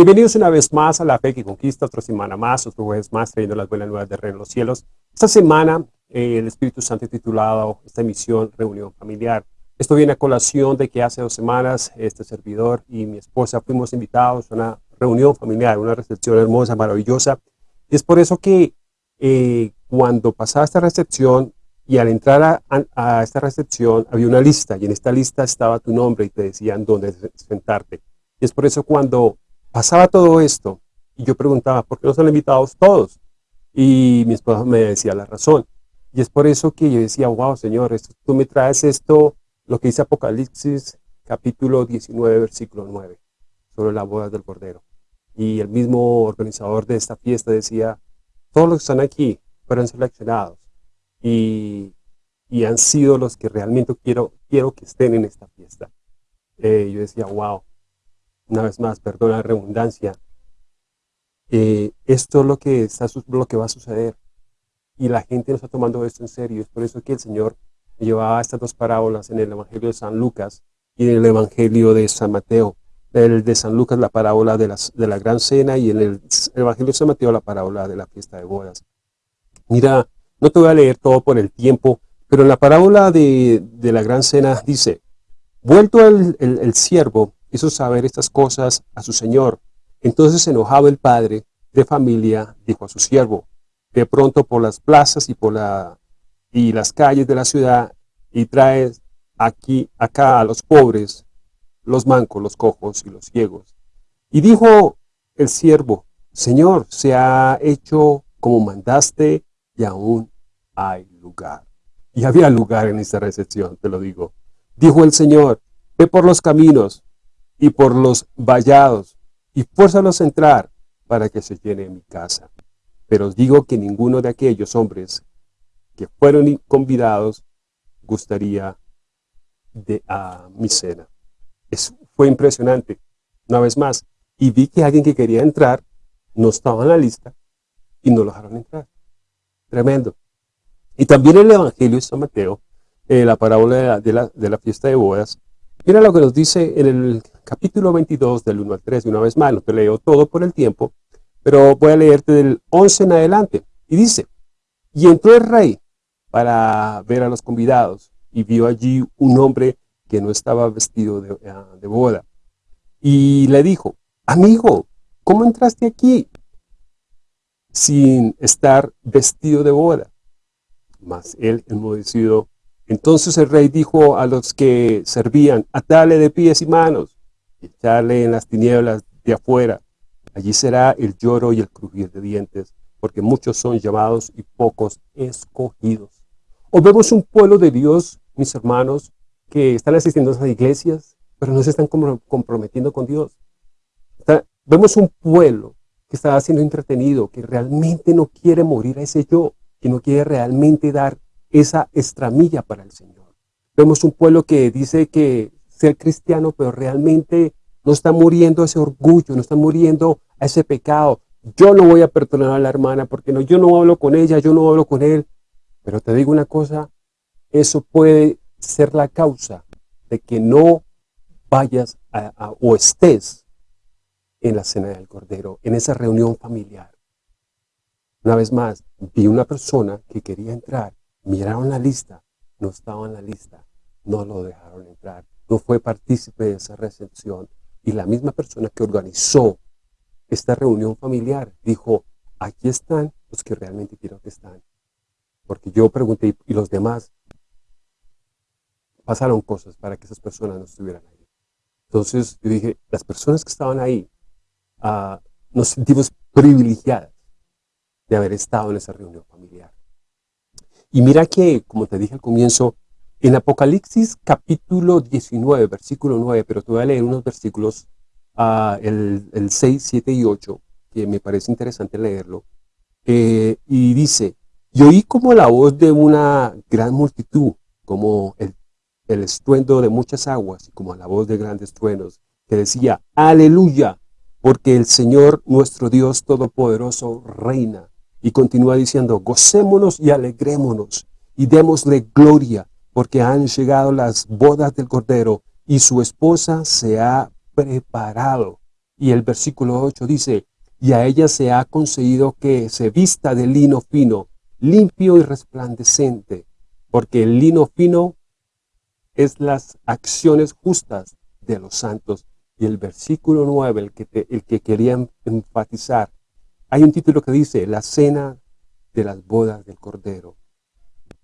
Bienvenidos una vez más a La Fe que Conquista, otra semana más, otro jueves más, trayendo las buenas nuevas de Reino de los Cielos. Esta semana, eh, el Espíritu Santo titulado esta emisión Reunión Familiar. Esto viene a colación de que hace dos semanas este servidor y mi esposa fuimos invitados a una reunión familiar, una recepción hermosa, maravillosa. Y es por eso que eh, cuando pasaba esta recepción y al entrar a, esta recepción había una lista y en esta lista estaba tu nombre y te decían dónde sentarte. Y es por eso cuando pasaba todo esto y yo preguntaba, ¿por qué no son invitados todos? Y mi esposa me decía la razón. Y es por eso que yo decía, wow, Señor, esto, tú me traes esto, lo que dice Apocalipsis capítulo 19, versículo 9, sobre la boda del Cordero. Y el mismo organizador de esta fiesta decía, todos los que están aquí fueron seleccionados y, y han sido los que realmente quiero, quiero que estén en esta fiesta. Eh, yo decía, wow, una vez más, perdona la redundancia, eh, esto es lo que, está, lo que va a suceder. Y la gente no está tomando esto en serio. Es por eso que el Señor llevaba estas dos parábolas en el Evangelio de San Lucas y en el Evangelio de San Mateo. El de San Lucas la parábola de, las, de la gran cena y en el Evangelio de San Mateo la parábola de la fiesta de bodas. Mira, no te voy a leer todo por el tiempo, pero en la parábola de, la gran cena dice, vuelto el, el siervo, hizo saber estas cosas a su señor. Entonces enojado el padre de familia, dijo a su siervo, de pronto por las plazas y por la y las calles de la ciudad y traes aquí, acá a los pobres, los mancos, los cojos y los ciegos. Y dijo el siervo, Señor, se ha hecho como mandaste y aún hay lugar. Y había lugar en esta recepción, te lo digo. Dijo el Señor, ve por los caminos y por los vallados y fuérzalos a entrar para que se llene mi casa. Pero os digo que ninguno de aquellos hombres que fueron convidados gustaría de a mi cena. fue impresionante, una vez más. Y vi que alguien que quería entrar no estaba en la lista y no lo dejaron entrar. Tremendo. Y también el Evangelio de San Mateo, eh, la parábola de la, de la fiesta de bodas, mira lo que nos dice en el capítulo 22 del 1 al 3, de una vez más, no te leo todo por el tiempo, pero voy a leerte del 11 en adelante. Y dice, y entró el rey para ver a los convidados y vio allí un hombre que no estaba vestido de, ah, boda. Y le dijo, amigo, ¿cómo entraste aquí sin estar vestido de boda? Mas él enmudecido. Entonces el rey dijo a los que servían, atale de pies y manos, echarle en las tinieblas de afuera. Allí será el lloro y el crujir de dientes, porque muchos son llamados y pocos escogidos. O vemos un pueblo de Dios, mis hermanos, que están asistiendo a esas iglesias, pero no se están comprometiendo con Dios. vemos un pueblo que está siendo entretenido, que realmente no quiere morir a ese yo, que no quiere realmente dar esa estramilla para el Señor. Vemos un pueblo que dice que ser cristiano, pero realmente no está muriendo ese orgullo, no está muriendo a ese pecado. Yo no voy a perdonar a la hermana porque no, yo no hablo con ella, yo no hablo con él. Pero te digo una cosa, eso puede ser la causa de que no vayas o estés en la cena del Cordero, en esa reunión familiar. Una vez más, vi una persona que quería entrar, miraron la lista, no estaba en la lista, no lo dejaron entrar, no fue partícipe de esa recepción. Y la misma persona que organizó esta reunión familiar dijo, aquí están los que realmente quiero que están. Porque yo pregunté, ¿y los demás? Pasaron cosas para que esas personas no estuvieran ahí. Entonces yo dije, las personas que estaban ahí, ah, nos sentimos privilegiadas de haber estado en esa reunión familiar. Y mira que, como te dije al comienzo, en Apocalipsis capítulo 19, versículo 9, pero te voy a leer unos versículos, uh, el, el, 6, 7 y 8, que me parece interesante leerlo. Eh, y dice, y oí como la voz de una gran multitud, como el, el estruendo de muchas aguas, y como la voz de grandes truenos, que decía, aleluya, porque el Señor nuestro Dios Todopoderoso reina. Y continúa diciendo, gocémonos y alegrémonos, y démosle gloria, porque han llegado las bodas del Cordero y su esposa se ha preparado. Y el versículo 8 dice, y a ella se ha concedido que se vista de lino fino, limpio y resplandecente, porque el lino fino es las acciones justas de los santos. Y el versículo 9, el que, el que quería enfatizar, hay un título que dice, la cena de las bodas del Cordero.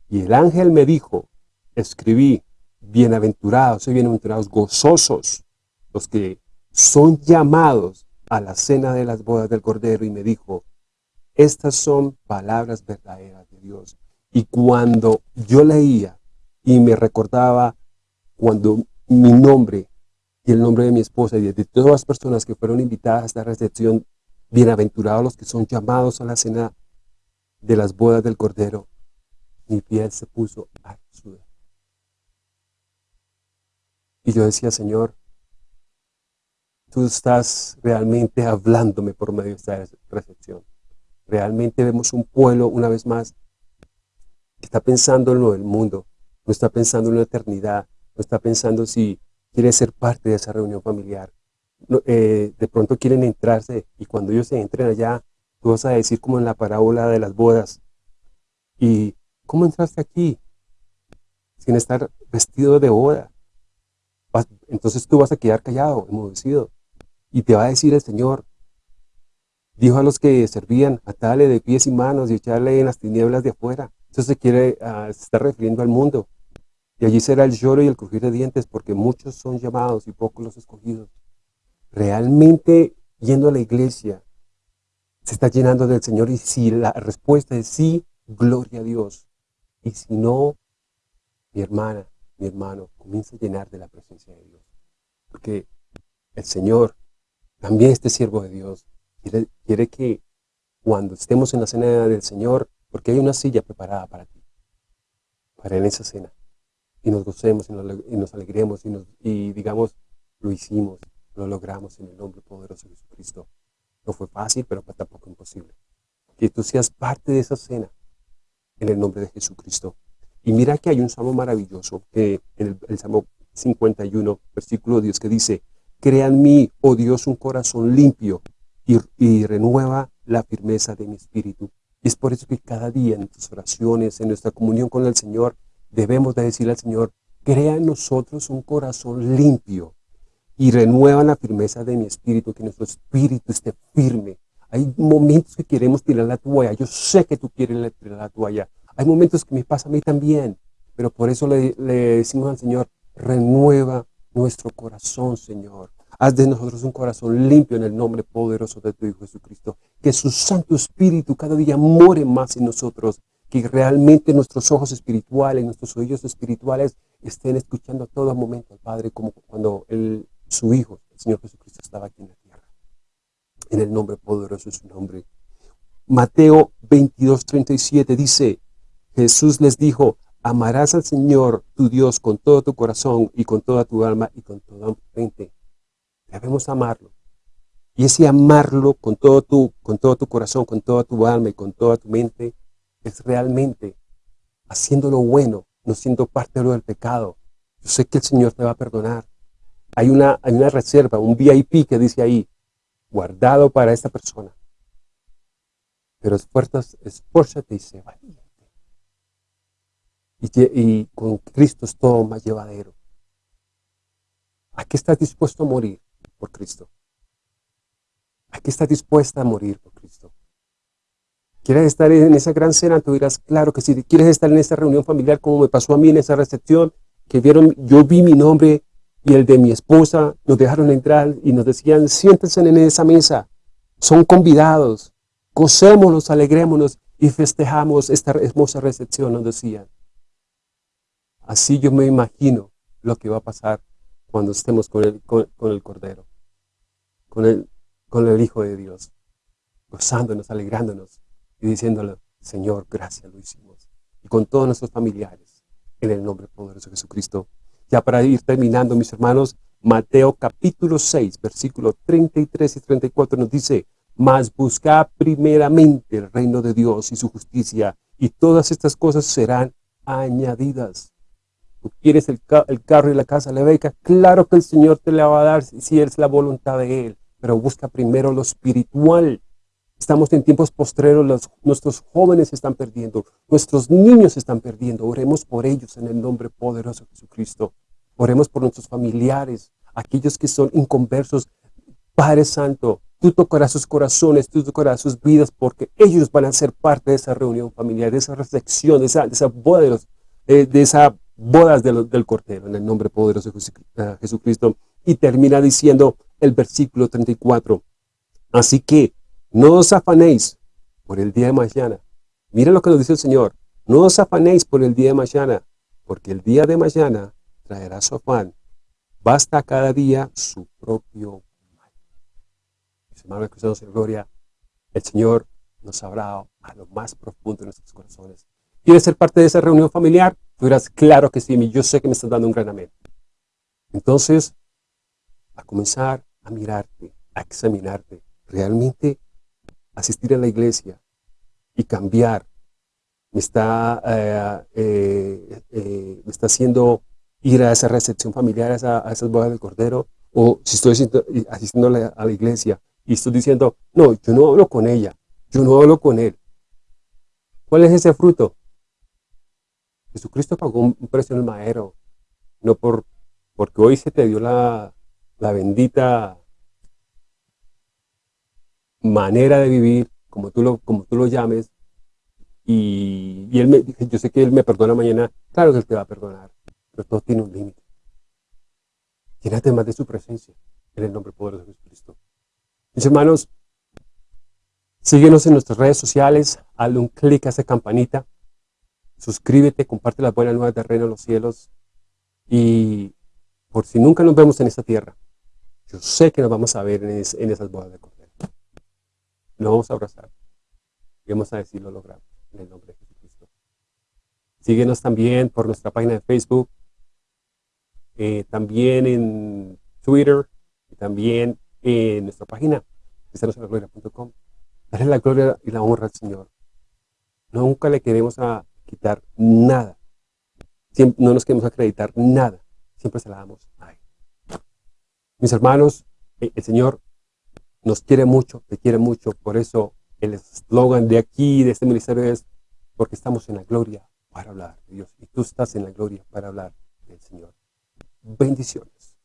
Y el ángel me dijo, escribí, bienaventurados y bienaventurados, gozosos, los que son llamados a la cena de las bodas del Cordero. Y me dijo, estas son palabras verdaderas de Dios. Y cuando yo leía y me recordaba cuando mi nombre y el nombre de mi esposa y de todas las personas que fueron invitadas a esta recepción, bienaventurados los que son llamados a la cena de las bodas del Cordero, mi piel se puso a sudar. Y yo decía, Señor, tú estás realmente hablándome por medio de esta recepción. Realmente vemos un pueblo, una vez más, que está pensando en lo del mundo, no está pensando en la eternidad, no está pensando si quiere ser parte de esa reunión familiar. Eh, de pronto quieren entrarse y cuando ellos se entren allá, tú vas a decir como en la parábola de las bodas, ¿y cómo entraste aquí? Sin estar vestido de boda. Entonces tú vas a quedar callado, enmudecido. Y te va a decir el Señor, Dijo a los que servían, atarle de pies y manos y echarle en las tinieblas de afuera. Eso se quiere, uh, se está refiriendo al mundo. Y allí será el lloro y el crujir de dientes, porque muchos son llamados y pocos los escogidos. Realmente, yendo a la iglesia, se está llenando del Señor. Y si la respuesta es sí, gloria a Dios. Y si no, mi hermana, mi hermano, comienza a llenar de la presencia de Dios. Porque el Señor, también este siervo de Dios, Quiere, que cuando estemos en la cena del Señor, porque hay una silla preparada para ti, para en esa cena, y nos gocemos y nos, alegremos y, y digamos, lo hicimos, lo logramos en el nombre poderoso de Jesucristo. No fue fácil, pero tampoco imposible. Que tú seas parte de esa cena en el nombre de Jesucristo. Y mira que hay un salmo maravilloso, en el, Salmo 51, versículo 10, que dice, Crea en mí, oh Dios, un corazón limpio y, renueva la firmeza de mi espíritu. Es por eso que cada día en nuestras oraciones, en nuestra comunión con el Señor, debemos de decirle al Señor, crea en nosotros un corazón limpio y renueva la firmeza de mi espíritu, que nuestro espíritu esté firme. Hay momentos que queremos tirar la toalla, yo sé que tú quieres tirar la toalla. Hay momentos que me pasa a mí también, pero por eso le, decimos al Señor, renueva nuestro corazón, Señor. Haz de nosotros un corazón limpio en el nombre poderoso de tu Hijo Jesucristo. Que su Santo Espíritu cada día more más en nosotros. Que realmente nuestros ojos espirituales, nuestros oídos espirituales estén escuchando a todo momento al Padre como cuando el, su Hijo, el Señor Jesucristo, estaba aquí en la tierra. En el nombre poderoso de su nombre. Mateo 22, 37 dice, Jesús les dijo, amarás al Señor tu Dios con todo tu corazón y con toda tu alma y con toda tu mente Debemos amarlo. Y ese amarlo con todo, tu, con todo tu corazón, con toda tu alma y con toda tu mente, es realmente haciendo lo bueno, no siendo parte de lo del pecado. Yo sé que el Señor te va a perdonar. Hay una, hay una reserva, un VIP que dice ahí, guardado para esta persona. Pero esfuérzate, y sé valiente. Y, con Cristo es todo más llevadero. ¿A qué estás dispuesto a morir? por Cristo. Aquí está dispuesta a morir por Cristo. ¿Quieres estar en esa gran cena? Tú dirás, claro que sí. ¿Quieres estar en esa reunión familiar como me pasó a mí en esa recepción? Que vieron, yo vi mi nombre y el de mi esposa, nos dejaron entrar y nos decían, siéntense en esa mesa. Son convidados. Gocémonos, alegrémonos y festejamos esta hermosa recepción, nos decían. Así yo me imagino lo que va a pasar cuando estemos con el, con, el Cordero, con el, con el Hijo de Dios, gozándonos, alegrándonos y diciéndole, Señor, gracias lo hicimos. Y con todos nuestros familiares, en el nombre poderoso de Jesucristo. Ya para ir terminando, mis hermanos, Mateo capítulo 6, versículos 33 y 34 nos dice, Mas buscad primeramente el reino de Dios y su justicia, y todas estas cosas serán añadidas quieres el, carro y la casa, la beca, claro que el Señor te la va a dar si es la voluntad de Él. pero busca primero lo espiritual. Estamos en tiempos postreros, nuestros jóvenes están perdiendo, nuestros niños están perdiendo. Oremos por ellos en el nombre poderoso de Jesucristo. Oremos por nuestros familiares, aquellos que son inconversos. Padre Santo, tú tocarás sus corazones, tú tocarás sus vidas, porque ellos van a ser parte de esa reunión familiar, de esa reflexión, de esa, de esa boda de, los, de esa bodas del Cordero, en el nombre poderoso de Jesucristo. Y termina diciendo el versículo 34. Así que no os afanéis por el día de mañana. Mira lo que nos dice el Señor. No os afanéis por el día de mañana, porque el día de mañana traerá su afán. Basta cada día su propio mal. Mis hermanos cristianos en gloria, el Señor nos habrá a lo más profundo de nuestros corazones. ¿Quieres ser parte de esa reunión familiar? Tú dirás, claro que sí, yo sé que me estás dando un gran amén. Entonces, a comenzar a mirarte, a examinarte, realmente asistir a la iglesia y cambiar me está, eh, eh, eh, me está haciendo ir a esa recepción familiar, a, esa, a esas bodas del Cordero, o si estoy asistiendo a la, iglesia y estoy diciendo, no, yo no hablo con ella, yo no hablo con él. ¿Cuál es ese fruto? Jesucristo pagó un precio en el madero, no por, porque hoy se te dio la, bendita manera de vivir, como tú lo, como tú lo llames, y, él me, yo sé que Él me perdona mañana, claro que Él te va a perdonar, pero todo tiene un límite. Llénate más de su presencia, en el nombre poderoso de Jesucristo. Mis hermanos, síguenos en nuestras redes sociales, hazle un clic a esa campanita, suscríbete, comparte las buenas nuevas de Reino de los Cielos, y por si nunca nos vemos en esta tierra, yo sé que nos vamos a ver en, esas bodas de Cordero. Nos vamos a abrazar. Y vamos a decir lo logramos en el nombre de Jesucristo. Síguenos también por nuestra página de Facebook, eh, también en Twitter, y también en nuestra página, cristianosenlagloria.com. Dale la gloria y la honra al Señor. Nunca le queremos a quitar nada. no nos queremos acreditar nada. Siempre se la damos a Él. Mis hermanos, eh, el Señor nos quiere mucho, te quiere mucho, por eso el eslogan de aquí, de este ministerio es, porque estamos en la gloria para hablar de Dios, y tú estás en la gloria para hablar del Señor. Bendiciones.